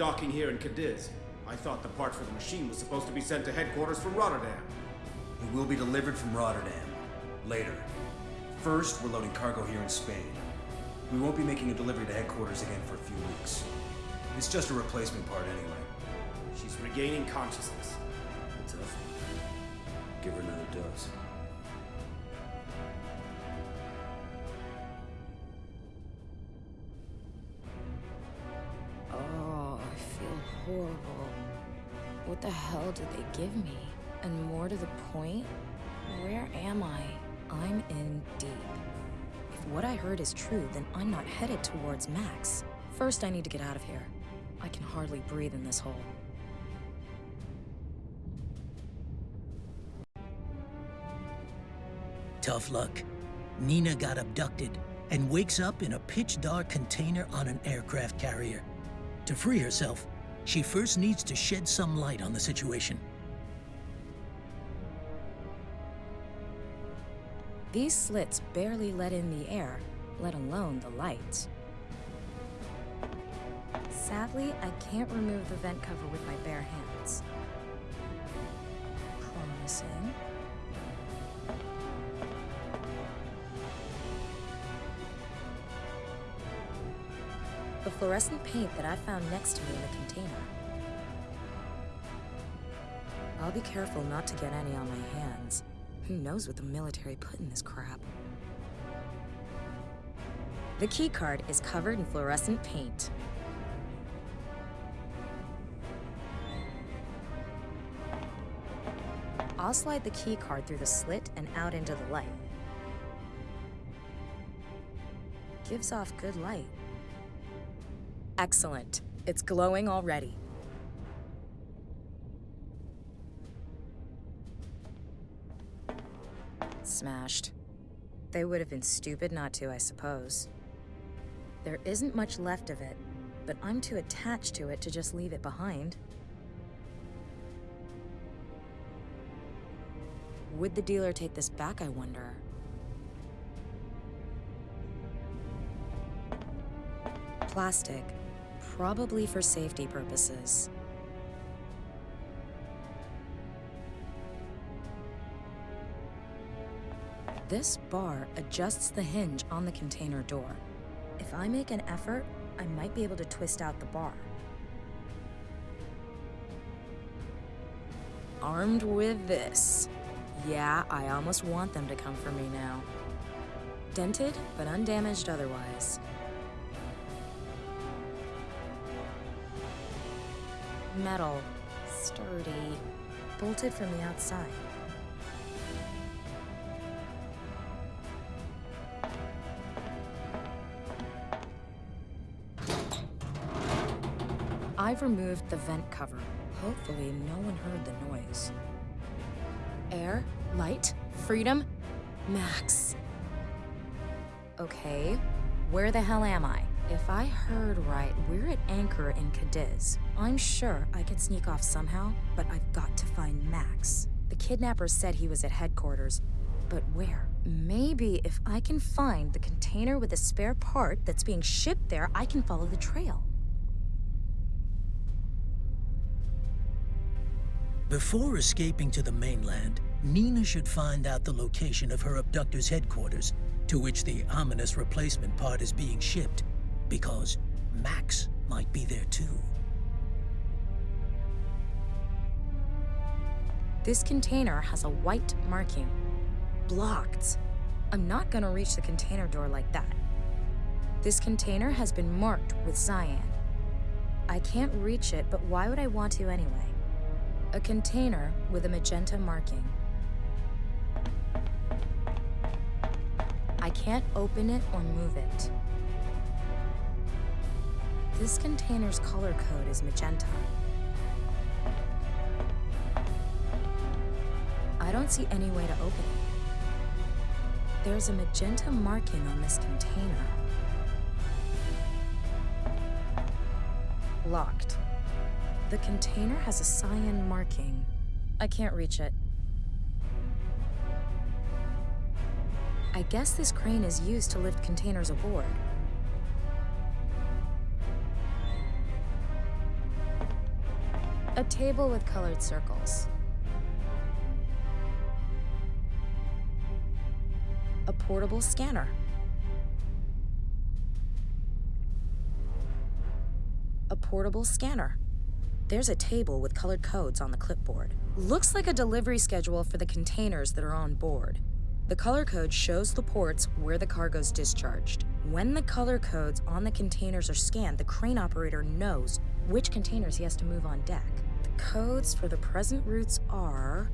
docking here in Cadiz? I thought the part for the machine was supposed to be sent to headquarters from Rotterdam. It will be delivered from Rotterdam. Later. First, we're loading cargo here in Spain. We won't be making a delivery to headquarters again for a few weeks. It's just a replacement part anyway. She's regaining consciousness. Tough. Give her another dose. What the hell did they give me? And more to the point, where am I? I'm in deep. If what I heard is true, then I'm not headed towards Max. First, I need to get out of here. I can hardly breathe in this hole. Tough luck. Nina got abducted and wakes up in a pitch-dark container on an aircraft carrier. To free herself, she first needs to shed some light on the situation. These slits barely let in the air, let alone the light. Sadly, I can't remove the vent cover with my bare hands. Promising. The fluorescent paint that I found next to me in the container. I'll be careful not to get any on my hands. Who knows what the military put in this crap? The keycard is covered in fluorescent paint. I'll slide the keycard through the slit and out into the light. Gives off good light. Excellent. It's glowing already. Smashed. They would have been stupid not to, I suppose. There isn't much left of it, but I'm too attached to it to just leave it behind. Would the dealer take this back, I wonder? Plastic, probably for safety purposes. This bar adjusts the hinge on the container door. If I make an effort, I might be able to twist out the bar. Armed with this. Yeah, I almost want them to come for me now. Dented, but undamaged otherwise. Metal. Sturdy. Bolted from the outside. I've removed the vent cover. Hopefully, no one heard the noise. Air, light, freedom, Max. Okay, where the hell am I? If I heard right, we're at anchor in Cadiz. I'm sure I could sneak off somehow, but I've got to find Max. The kidnapper said he was at headquarters, but where? Maybe if I can find the container with a spare part that's being shipped there, I can follow the trail. Before escaping to the mainland, Nina should find out the location of her abductor's headquarters, to which the ominous replacement part is being shipped, because Max might be there too. This container has a white marking. Blocked. I'm not gonna reach the container door like that. This container has been marked with cyan. I can't reach it, but why would I want to anyway? A container with a magenta marking. I can't open it or move it. This container's color code is magenta. I don't see any way to open it. There's a magenta marking on this container. Locked. The container has a cyan marking. I can't reach it. I guess this crane is used to lift containers aboard. A table with colored circles. Portable scanner. A portable scanner. There's a table with colored codes on the clipboard. Looks like a delivery schedule for the containers that are on board. The color code shows the ports where the cargo's discharged. When the color codes on the containers are scanned, the crane operator knows which containers he has to move on deck. The codes for the present routes are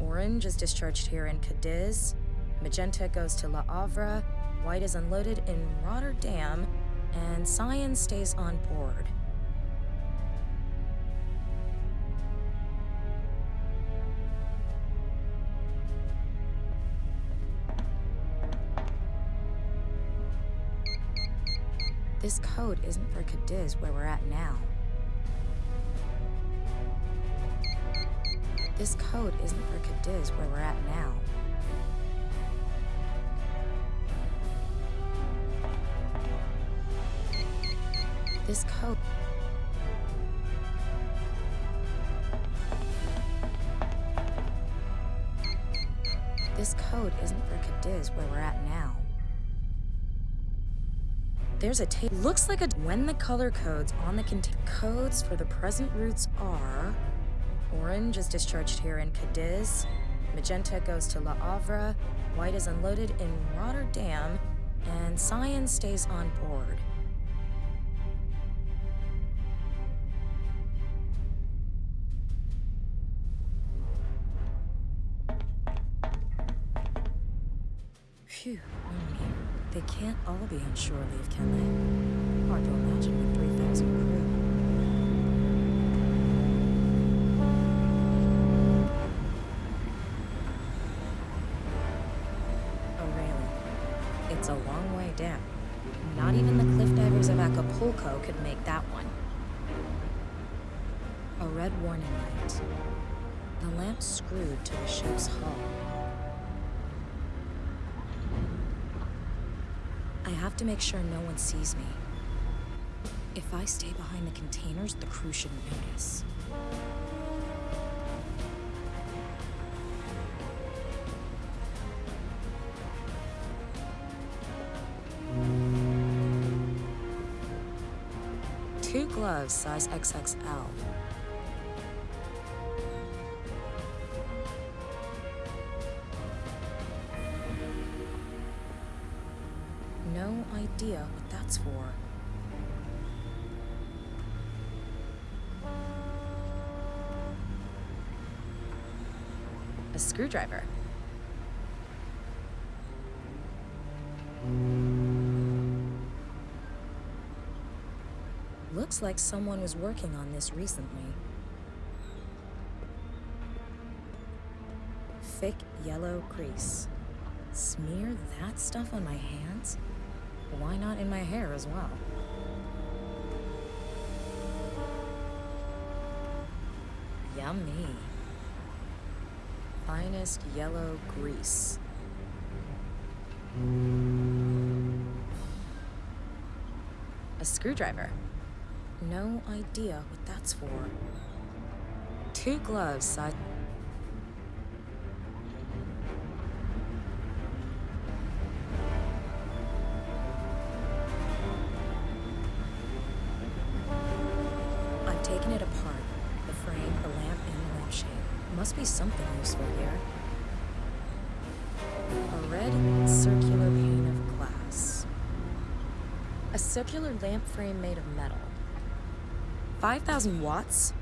orange is discharged here in Cadiz, magenta goes to La Havre, white is unloaded in Rotterdam, and cyan stays on board. This code isn't for Cadiz where we're at now. This code isn't for Cadiz where we're at now. This code... This code isn't for Cadiz where we're at now. There's a tape. Looks like a. When the color codes on the container. Codes for the present routes are. Orange is discharged here in Cadiz. Magenta goes to La Havre. White is unloaded in Rotterdam. And cyan stays on board. Phew. They can't all be on shore leave, can they? Hard to imagine with 3,000 crew. Oh, a railing. It's a long way down. Not even the cliff divers of Acapulco could make that one. A red warning light. The lamp screwed to the ship's hull. Have to make sure no one sees me. If I stay behind the containers, the crew shouldn't notice. Two gloves, size XXL. A screwdriver. Looks like someone was working on this recently. Thick yellow grease. Smear that stuff on my hands? Why not in my hair as well? Yummy. Yellow grease. A screwdriver. No idea what that's for. Two gloves size. Lamp frame made of metal. 5,000 watts?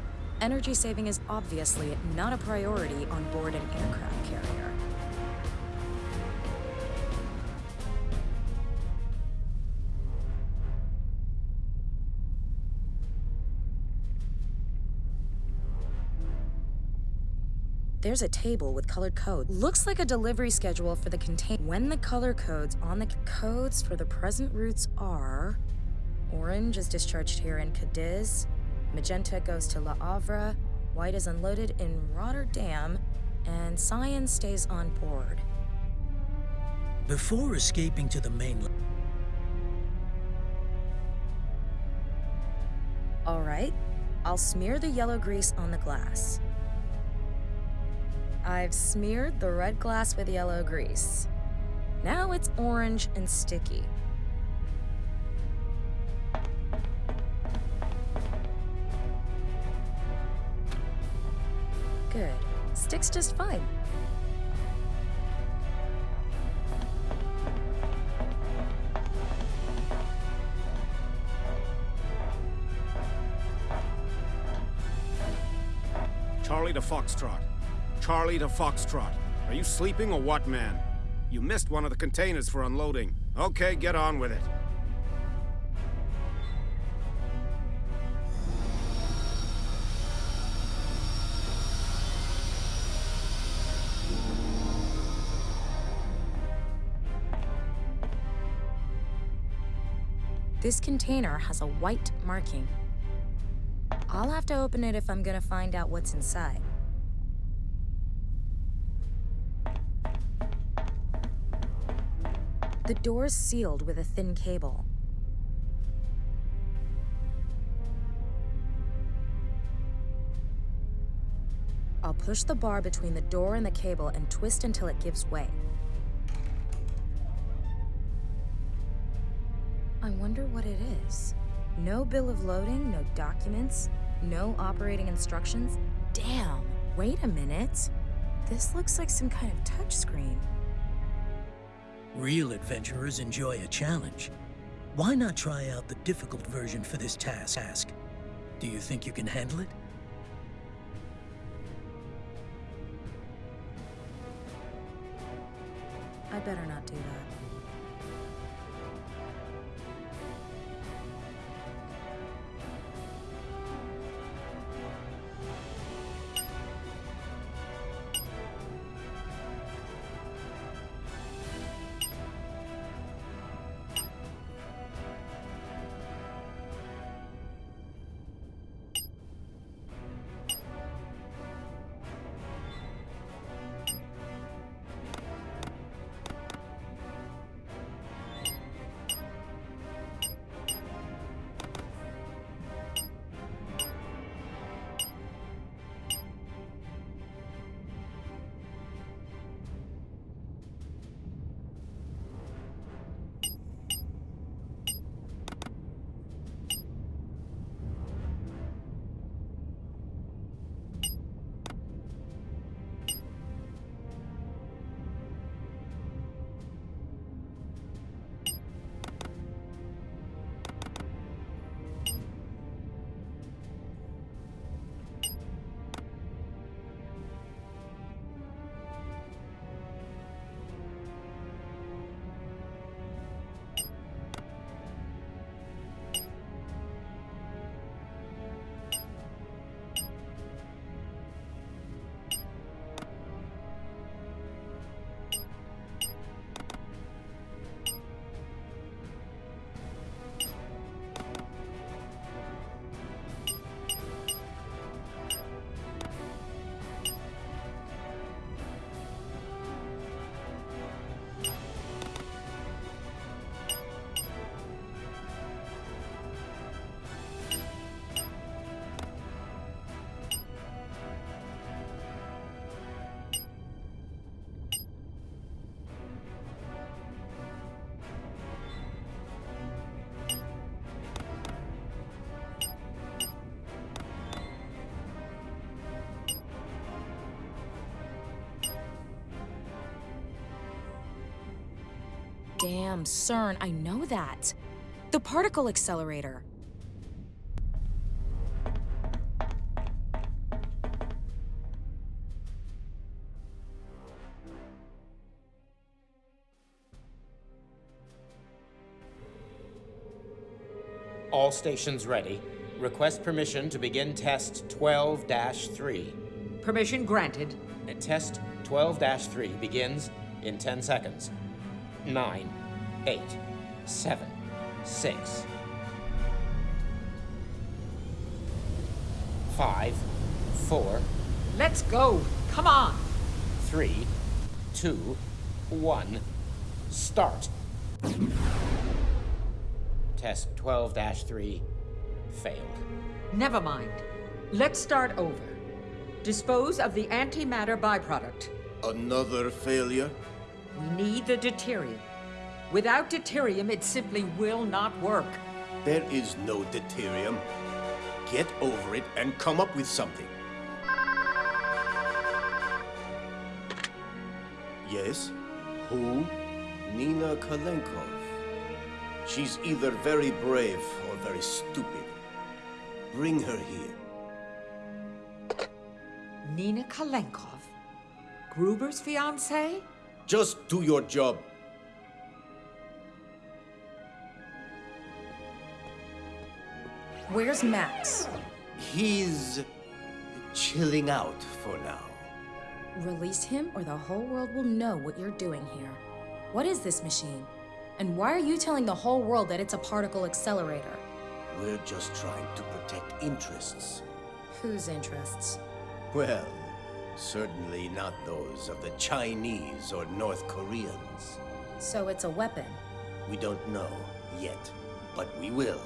Energy saving is obviously not a priority on board an aircraft carrier. There's a table with colored codes. Looks like a delivery schedule for the contain. When the color codes on the codes for the present routes are orange is discharged here in Cadiz, magenta goes to La Havre, white is unloaded in Rotterdam, and cyan stays on board. Before escaping to the mainland, All right. I'll smear the yellow grease on the glass. I've smeared the red glass with yellow grease. Now it's orange and sticky. Good. Sticks just fine. Charlie to Foxtrot. Charlie to Foxtrot. Are you sleeping or what, man? You missed one of the containers for unloading. Okay, get on with it. This container has a white marking. I'll have to open it if I'm gonna find out what's inside. The door's sealed with a thin cable. I'll push the bar between the door and the cable and twist until it gives way. No bill of loading, no documents, no operating instructions. Damn, wait a minute. This looks like some kind of touchscreen. Real adventurers enjoy a challenge. Why not try out the difficult version for this task? Ask. Do you think you can handle it? I better not do that. Damn, CERN, I know that. The particle accelerator. All stations ready. Request permission to begin test 12 3. Permission granted. Test 12 3 begins in 10 seconds. 9, 8, 7, 6, 5, 4, Let's go. Come on. Three, two, one, start. Test 12 3 failed. Never mind. Let's start over. Dispose of the antimatter byproduct. Another failure? We need the deuterium. Without deuterium, it simply will not work. There is no deuterium. Get over it and come up with something. Yes? Who? Nina Kalenkov. She's either very brave or very stupid. Bring her here. Nina Kalenkov? Gruber's fiancée? Just do your job. Where's Max? He's chilling out for now. Release him, or the whole world will know what you're doing here. What is this machine? And why are you telling the whole world that it's a particle accelerator? We're just trying to protect interests. Whose interests? Well, certainly not those of the Chinese or North Koreans. So it's a weapon. We don't know yet, but we will.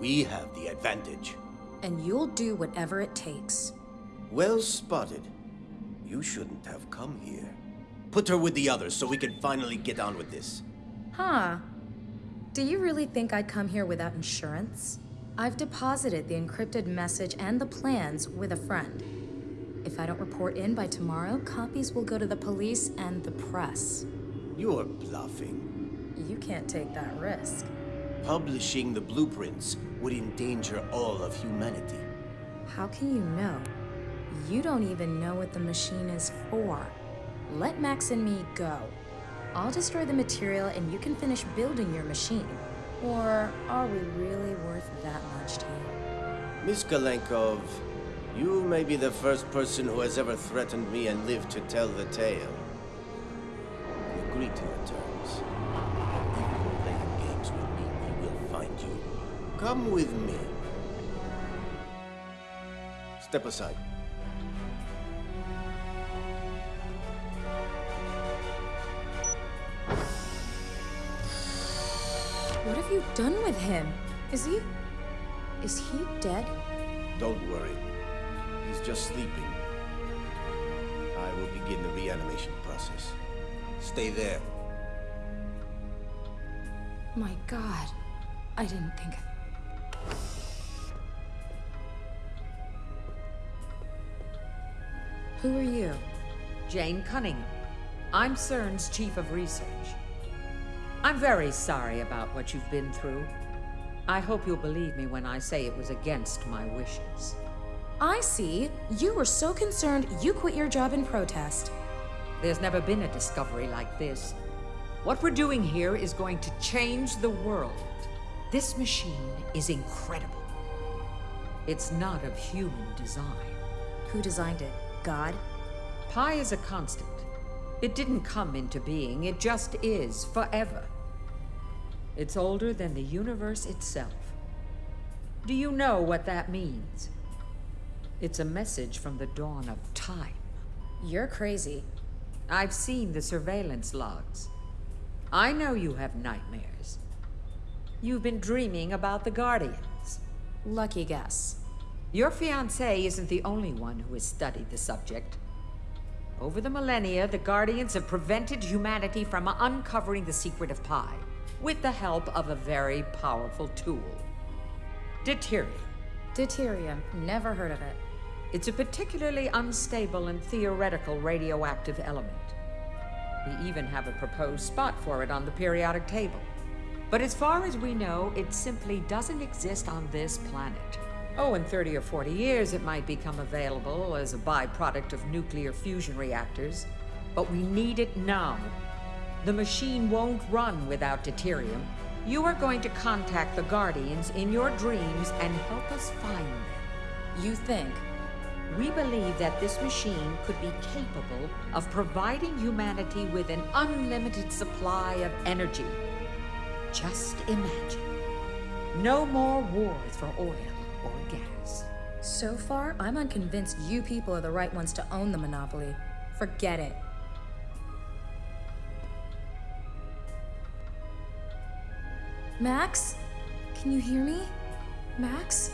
We have the advantage. And you'll do whatever it takes. Well spotted. You shouldn't have come here. Put her with the others so we can finally get on with this. Huh. Do you really think I'd come here without insurance? I've deposited the encrypted message and the plans with a friend. If I don't report in by tomorrow, copies will go to the police and the press. You're bluffing. You can't take that risk. Publishing the blueprints would endanger all of humanity. How can you know? You don't even know what the machine is for. Let Max and me go. I'll destroy the material and you can finish building your machine. Or are we really worth that much to you? Miss Kalenkov, you may be the first person who has ever threatened me and lived to tell the tale. We agree to your terms. If you're playing games with me, we will find you. Come with me. Step aside. What have you done with him? Is he. Is he dead? Don't worry. He's just sleeping. I will begin the reanimation process. Stay there. My god. I didn't think. Who are you? Jane Cunningham. I'm CERN's chief of research. I'm very sorry about what you've been through. I hope you'll believe me when I say it was against my wishes. I see. You were so concerned you quit your job in protest. There's never been a discovery like this. What we're doing here is going to change the world. This machine is incredible. It's not of human design. Who designed it? God? Pi is a constant. It didn't come into being, it just is, forever. It's older than the universe itself. Do you know what that means? It's a message from the dawn of time. You're crazy. I've seen the surveillance logs. I know you have nightmares. You've been dreaming about the Guardians. Lucky guess. Your fiancé isn't the only one who has studied the subject. Over the millennia, the Guardians have prevented humanity from uncovering the secret of Pi, with the help of a very powerful tool. Deuterium. Deuterium. Never heard of it. It's a particularly unstable and theoretical radioactive element. We even have a proposed spot for it on the periodic table. But as far as we know, it simply doesn't exist on this planet. Oh, in 30 or 40 years, it might become available as a byproduct of nuclear fusion reactors. But we need it now. The machine won't run without deuterium. You are going to contact the Guardians in your dreams and help us find them. You think? We believe that this machine could be capable of providing humanity with an unlimited supply of energy. Just imagine. No more wars for oil or gas. So far, I'm unconvinced you people are the right ones to own the monopoly. Forget it. Max? Can you hear me? Max?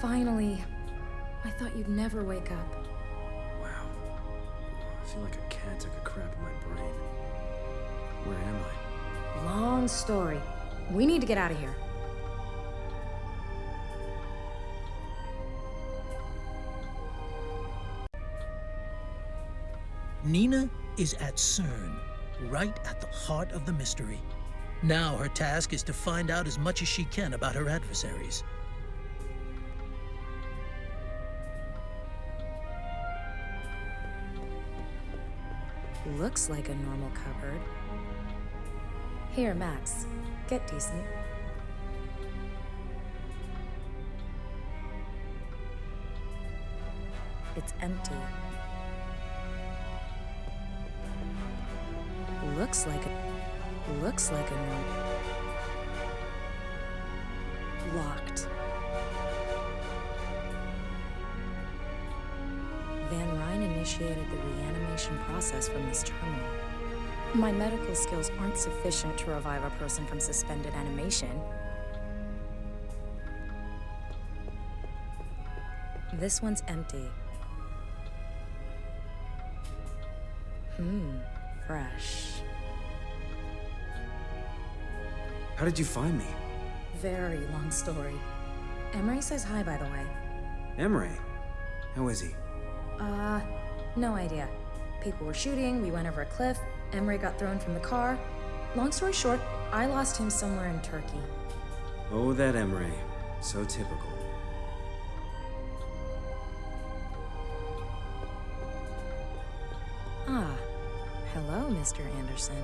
Finally. I thought you'd never wake up. Wow. I feel like a cat took a crap in my brain. Where am I? Long story. We need to get out of here. Nina is at CERN, right at the heart of the mystery. Now her task is to find out as much as she can about her adversaries. Looks like a normal cupboard. Here, Max. Get decent. It's empty. Looks like a... Looks like a. Locked. Initiated the reanimation process from this terminal. My medical skills aren't sufficient to revive a person from suspended animation. This one's empty. Hmm, fresh. How did you find me? Very long story. Emery says hi, by the way. Emery. How is he? Uh, no idea. People were shooting, we went over a cliff, Emery got thrown from the car. Long story short, I lost him somewhere in Turkey. Oh, that Emery. So typical. Ah, hello, Mr. Anderson.